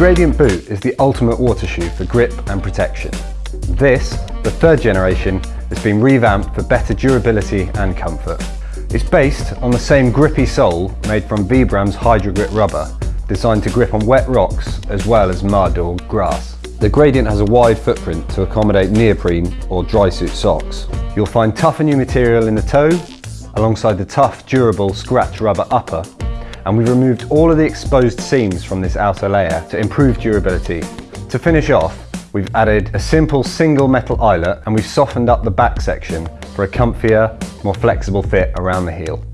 Gradient boot is the ultimate water shoe for grip and protection. This, the third generation, has been revamped for better durability and comfort. It's based on the same grippy sole made from Vibram's Hydrogrip rubber, designed to grip on wet rocks as well as mud or grass. The Gradient has a wide footprint to accommodate neoprene or dry suit socks. You'll find tougher new material in the toe, alongside the tough, durable scratch rubber upper, and we've removed all of the exposed seams from this outer layer to improve durability. To finish off, we've added a simple single metal eyelet and we've softened up the back section for a comfier, more flexible fit around the heel.